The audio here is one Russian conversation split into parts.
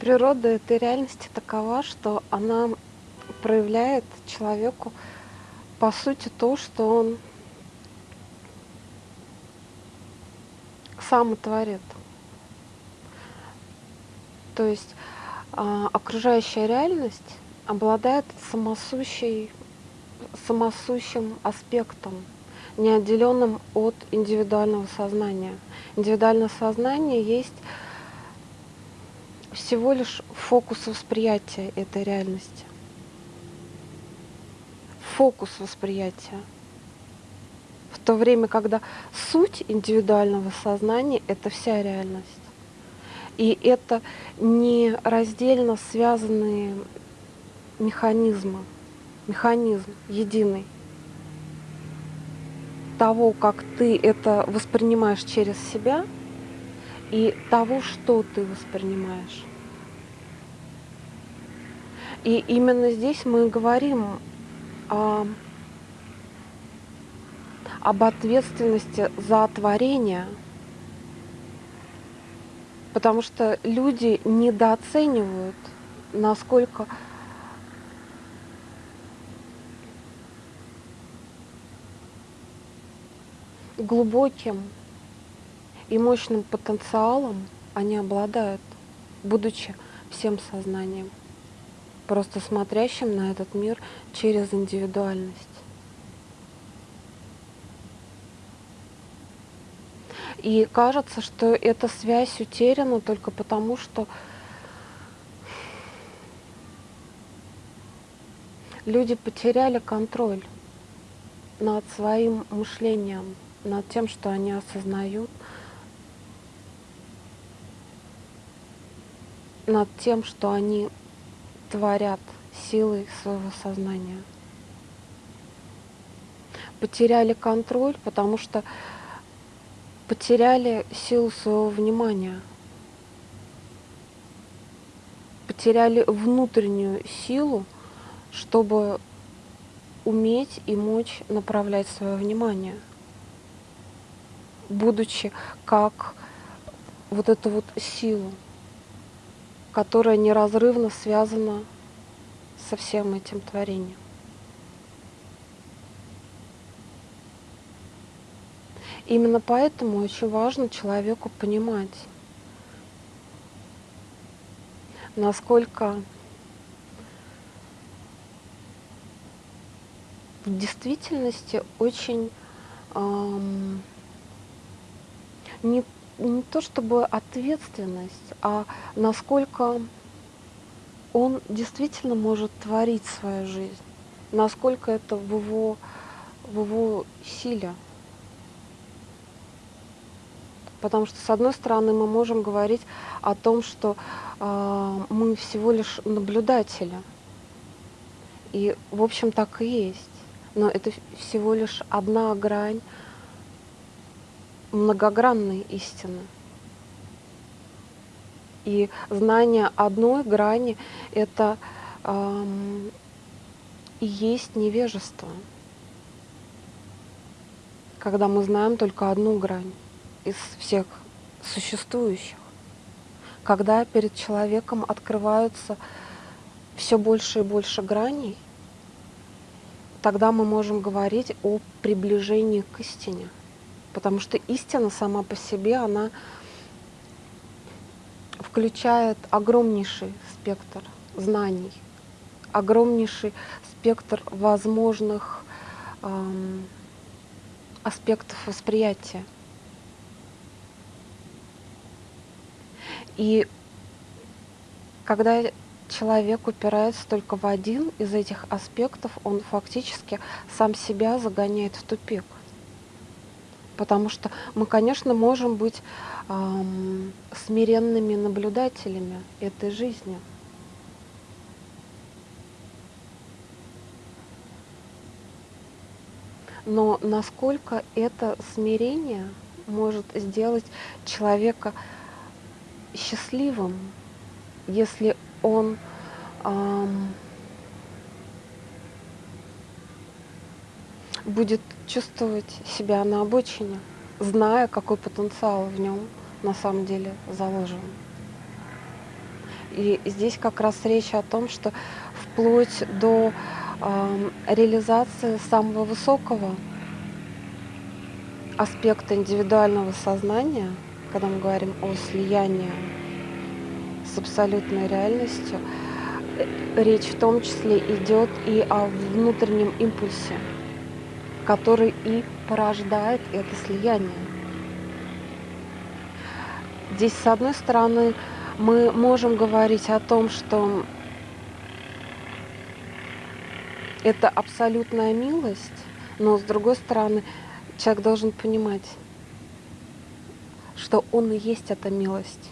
Природа этой реальности такова, что она проявляет человеку, по сути, то, что он сам творит. То есть а, окружающая реальность обладает самосущей, самосущим аспектом, неотделенным от индивидуального сознания. Индивидуальное сознание есть всего лишь фокус восприятия этой реальности. Фокус восприятия. В то время, когда суть индивидуального сознания – это вся реальность. И это не раздельно связанные механизмы, механизм единый того, как ты это воспринимаешь через себя – и того, что ты воспринимаешь. И именно здесь мы говорим о, об ответственности за творение, потому что люди недооценивают, насколько глубоким и мощным потенциалом они обладают, будучи всем сознанием, просто смотрящим на этот мир через индивидуальность. И кажется, что эта связь утеряна только потому, что люди потеряли контроль над своим мышлением, над тем, что они осознают, над тем, что они творят силой своего сознания. Потеряли контроль, потому что потеряли силу своего внимания, потеряли внутреннюю силу, чтобы уметь и мочь направлять свое внимание, будучи как вот эту вот силу которая неразрывно связана со всем этим творением. Именно поэтому очень важно человеку понимать, насколько в действительности очень эм, не не то чтобы ответственность, а насколько он действительно может творить свою жизнь, насколько это в его, в его силе. Потому что, с одной стороны, мы можем говорить о том, что э, мы всего лишь наблюдатели. И, в общем, так и есть. Но это всего лишь одна грань многогранной истины. И знание одной грани – это эм, и есть невежество. Когда мы знаем только одну грань из всех существующих. Когда перед человеком открываются все больше и больше граней, тогда мы можем говорить о приближении к истине – Потому что истина сама по себе, она включает огромнейший спектр знаний, огромнейший спектр возможных эм, аспектов восприятия. И когда человек упирается только в один из этих аспектов, он фактически сам себя загоняет в тупик потому что мы, конечно, можем быть эм, смиренными наблюдателями этой жизни. Но насколько это смирение может сделать человека счастливым, если он эм, будет чувствовать себя на обочине, зная, какой потенциал в нем на самом деле заложен. И здесь как раз речь о том, что вплоть до э, реализации самого высокого аспекта индивидуального сознания, когда мы говорим о слиянии с абсолютной реальностью, э, речь в том числе идет и о внутреннем импульсе, который и порождает это слияние. Здесь, с одной стороны, мы можем говорить о том, что это абсолютная милость, но с другой стороны, человек должен понимать, что он и есть эта милость.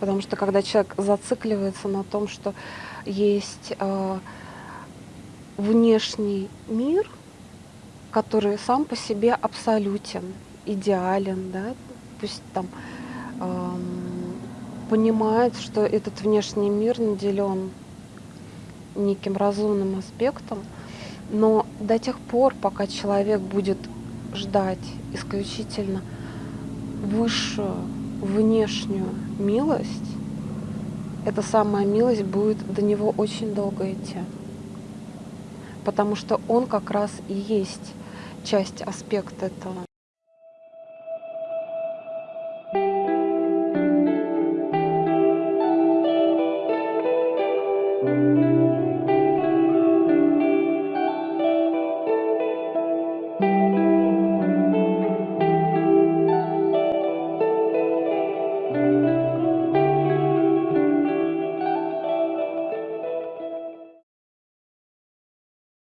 Потому что когда человек зацикливается на том, что есть э, внешний мир, который сам по себе абсолютен, идеален, да, пусть там э, понимает, что этот внешний мир наделен неким разумным аспектом, но до тех пор, пока человек будет ждать исключительно высшую внешнюю милость, эта самая милость будет до него очень долго идти. Потому что он как раз и есть часть аспекта этого.